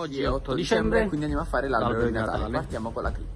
Oggi è 8 dicembre, quindi andiamo a fare l'albero di Natale. Natale. Partiamo con la clip.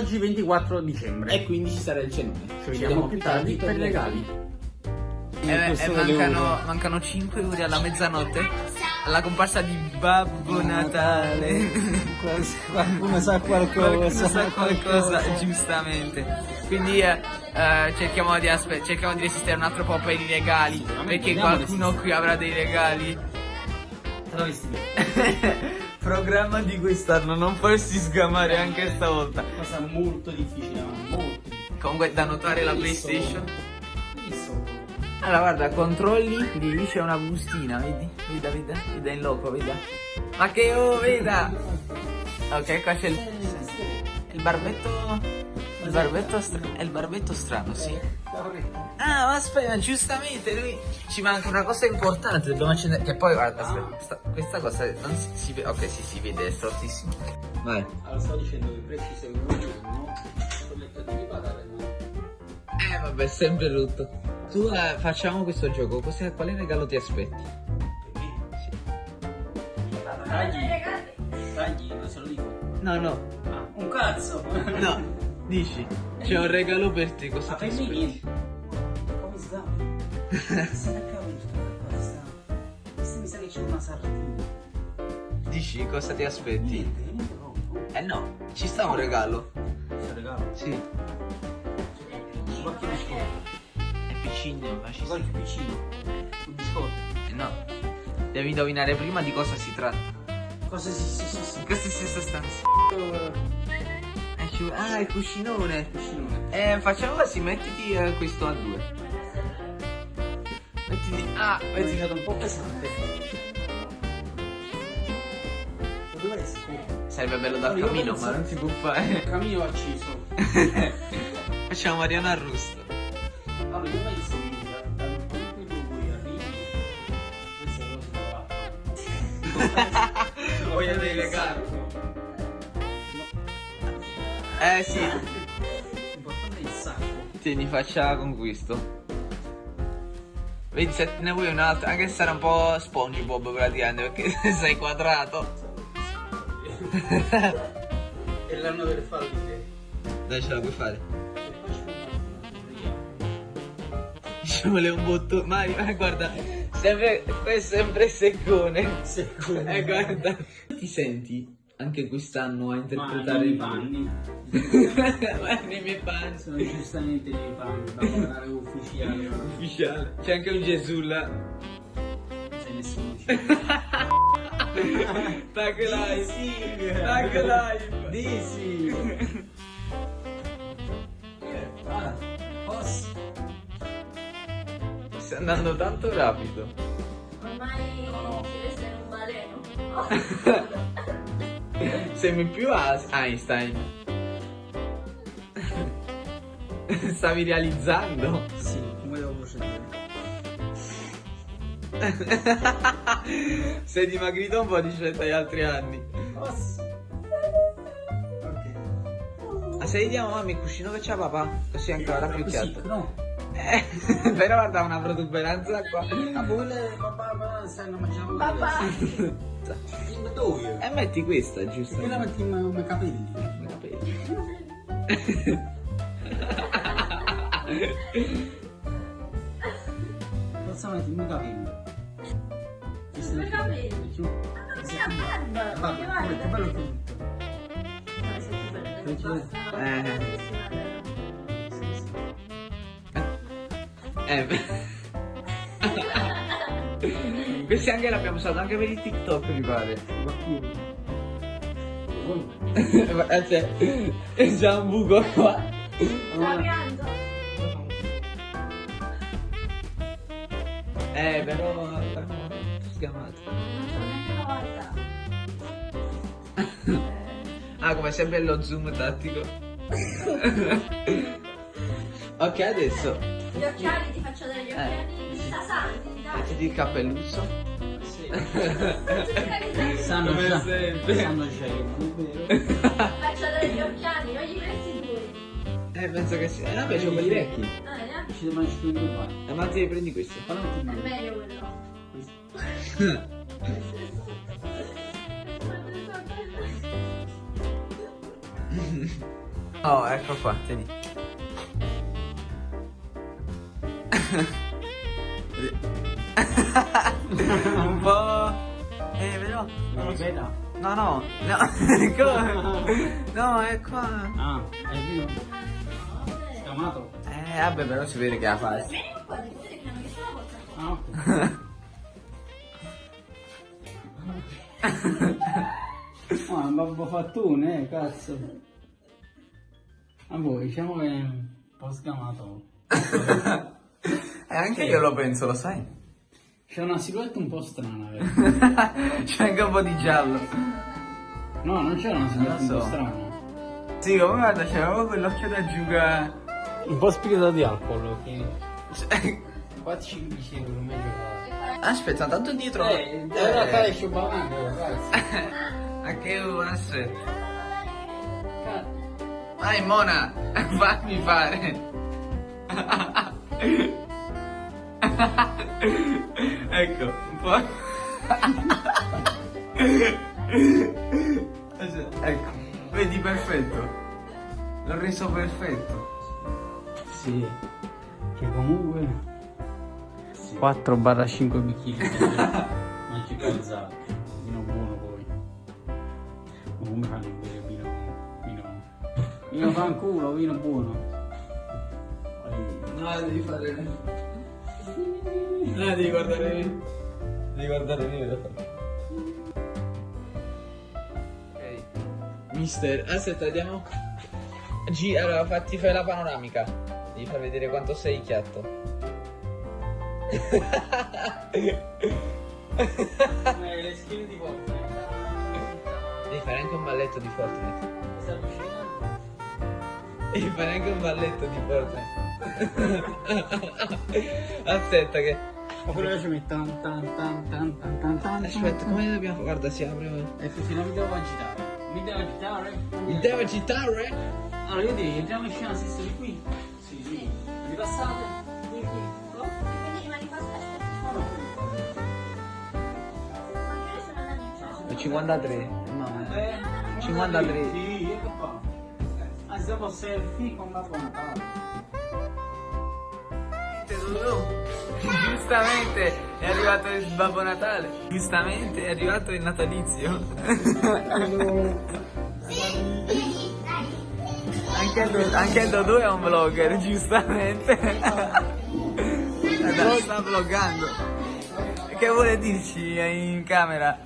Oggi 24 dicembre. E quindi ci sarà il cenone. Ci vediamo più tardi per i regali. E, e mancano, mancano 5 ore alla mezzanotte alla comparsa di Babbo Natale. Qualcuno sa Qualcuno sa qualcosa, giustamente. Quindi eh, eh, cerchiamo, di aspe- cerchiamo di resistere un altro po' per i regali. Perché dobbiamo qualcuno qui avrà dei regali. Programma di quest'anno, non farsi sgamare anche stavolta. Cosa molto difficile, ma molto difficile. Comunque da notare la. PlayStation. Allora guarda, controlli, lì c'è una bustina, vedi? Veda, veda, veda in loco, veda. Ma che oh, veda! Ok, qua c'è il, il barbetto. Il barbetto strano. È il barbetto strano, sì. Ah, ma aspetta, giustamente, lui ci manca una cosa importante, dobbiamo accendere. Che poi guarda, aspetta, sta- questa cosa non si, si vede. Ok, sì, si vede, è fortissimo. Vai. Allora, stavo dicendo che prezzi seguono giorno. Ho letto di patata, no? Eh vabbè, sempre rotto. Tu eh, facciamo questo gioco, cos'è- quale regalo ti aspetti? Tagli. Tagli, non se lo dico. No, no, Ah, un cazzo! no, dici, c'è un regalo per te, cosa Ma ti per me aspetti? Questo mi sa che c'è una sardina. Dici, cosa ti aspetti? Niente, niente proprio. Eh no, ci sta un regalo. Questo regalo. Sì, Un qualche biscotto. è piccino, ma ci sta. Qualche piccino. Un biscotto. Eh no, devi indovinare prima di cosa si tratta. Cosa si si si si. In questa stessa stanza. Eh, ci- Ah, il cuscinone. Piscinone. Eh, facciamo così, mettiti eh, questo a due. Mettiti... Ah, È mettiti... diventato un po' pesante. Lo dovresti Sarebbe bello dal io camino, ma non si può fare. Cammino acceso. Facciamo Mariana Arrusto. Allora io penso che da- dal momento in cui voi arrivi, questa cosa si fa. Voglio dei regali. Eh sì, L'importante è il sacco. tieni, faccia con questo. Vedi se ne vuoi un altro, anche se sarà un po' SpongeBob praticamente, perché sei quadrato. È l'anno delle falliche. Dai, ce la puoi fare. Ci vuole un bottone. Mario, eh, guarda, sempre, questo è sempre seccone. Secondo. Eh, guarda. Ti senti anche quest'anno a interpretare i panni. Nei miei panni. Sono giustamente nei panni da guardare ufficiale. Non Ufficiale. C'è anche un Gesù là. sei nessuno. Tag live. Tag live. Disi. Ah, posso? Stai andando tanto rapido. Ormai No. si resta in un baleno. Sembri più a Einstein. Stavi realizzando. Sì, come devo procedere? Sei dimagrito un po' rispetto agli altri anni. Posso? Ok. Ma se vediamo mamma il cuscino che c'ha papà, così ancora più chiaro. no. Eh, però guarda una protuberanza qua. Ah, quelle papà, papà stanno mangiando Papà. In dove? E metti questa, giusto? Quella metti come capelli. I capelli. Cosa metti come capelli? Come capelli? Giù. Non sia barba. Vabbè, che come che guarda. bello tutto. No, Eh. Bellissima, bella. Eh. Questi anche l'abbiamo usato anche per il TikTok, mi pare. Qualcuno. Ma c'è c'è già un buco qua. Sta pianto. Eh, però sgamato. Ah, come sempre lo zoom tattico. ok, adesso Gli occhiali, Eh. tasanti, dai. mettiti il cappelluccio. Sanno Come già. sempre. Sanno già che non è vero. Faccio dare gli occhiali, non gli presti due. Eh, penso che sì. Eh, vabbè, c'ho quelli vecchi. Ah, neanche. Ci devono mangiare due qua. Eh, ma ti prendi questi. È meglio quello. questo. Oh, ecco qua, tieni. Un po'... Eh, però... Non lo. Ripeta. No, no, no, come? No, è qua. Ah, è vino? Scamato? Eh, vabbè, però si vede che la fa. Vieni qua, devi vedere che non mi sono portato. Ah, ok. Ah, un babbo fattone, eh, cazzo. A voi, diciamo che è un po' scamato. E anche io lo penso, lo sai? C'è una silhouette un po' strana, vero? C'è anche un po' di giallo. No, non c'è una silhouette Non lo un po' so. strana. Sì, come guarda, c'è proprio quell'occhio da giuga. Un po' spirito di alcol, ok? Cioè, Qua ci dicevano meglio fare. Aspetta, tanto dietro. Eh, ora fare sciobamento, ragazzi. Anche io, aspetta. Vai, Mona, fammi fare. ecco, un po'. ecco, vedi perfetto. L'ho reso perfetto. Sì, che comunque 4 barra 5 bicchieri ma ci calzato vino buono poi ma come fanno a bere vino vino vino fanculo vino buono No, devi fare. No, devi guardare. Devi guardare. Ok. Mister, aspetta, andiamo. G, allora fatti fare la panoramica. Devi far vedere quanto sei chiatto. le schiene di volta Devi fare anche un balletto di Fortnite. Devi fare anche un balletto di Fortnite. Aspetta che. ma quello ci mette tan tan tan tan tan tan tan Aspetta, come dobbiamo. Guarda, si apre. effettivamente devo agitare mi devo agitare Il devo agitare? allora io direi entriamo in scena stesso di qui sì sì ripassate qui qui no? Quindi rimani qua, aspetta. no Ma io sono da amici. 53. Mamma. Eh, 53. Sì, ecco qua. Ah, siamo selfie con Babbo Natale. Giustamente è arrivato il Babbo Natale. Giustamente è arrivato il natalizio. anche, il, anche Dodò è un vlogger, giustamente. Adesso sta vloggando. Che vuole dirci in camera?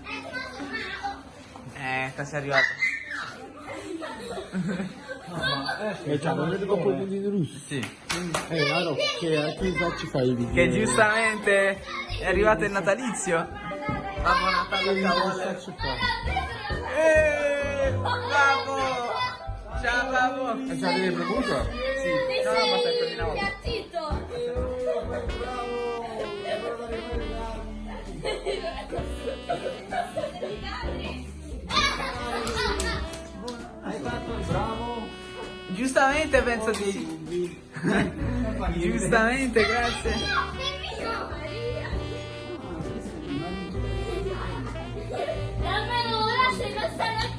Eh, cosa è arrivato? E c'ha non vedo proprio i punti di luce. Sì. Eh, Aro, che a chi facci fai i video? Che giustamente è arrivato il natalizio. Babbo Natale cavolo. Eh, Babbo! Ciao Babbo! E c'ha delle premuto? Sì, no, no, ma nuovo. Zitto. Hai fatto il bravo. Giustamente penso di... Giustamente, grazie.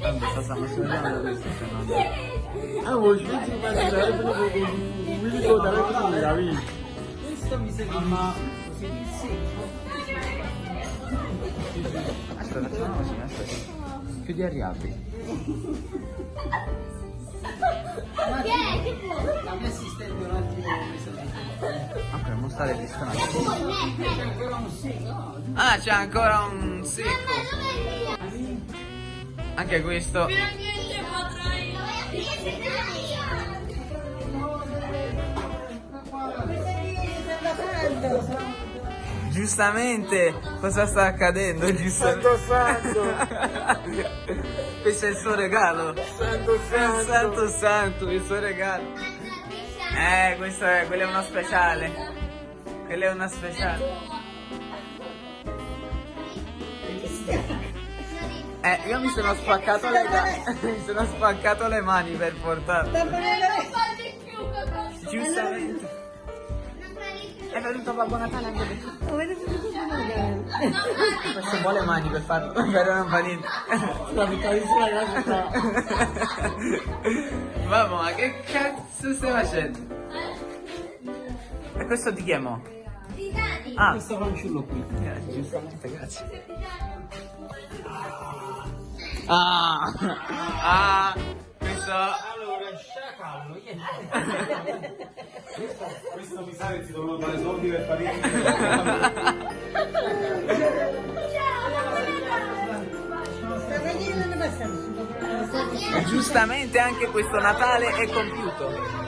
Vabbè, sta facendo questo, se no... Ah, vuoi ci metti per andare per un video da qui, Davi? Questo mi sembra ma Aspetta, facciamo così, aspetta. Chiudi e riapri. Che è? Che vuoi? la mia assistente un attimo Ok, stare distratto. C'è ancora un sì, no? Ah, c'è ancora un secco. Anche questo. Finalmente potrai. Giustamente, cosa sta accadendo? Giustamente. Santo Questo è il suo regalo. Santo Santo santo, santo, il suo regalo. Eh, questo è, quello è uno speciale. Quello è uno speciale. Eh, io mi sono spaccato le mani. mi sono spaccato le mani per portarlo. Giustamente. È venuto Babbo Natale anche per Questo vuole mani per farlo, però non fa niente. La piccolissima ragazza. Mamma, ma che cazzo stai facendo? E questo ti chiamo? Zidane. Ah, Questo fanciullo qui. grazie, giustamente, grazie. Ah, ah, questo... Sciacallo, Questo mi sa che ti devono dare soldi per parire. Giustamente anche questo Natale è compiuto.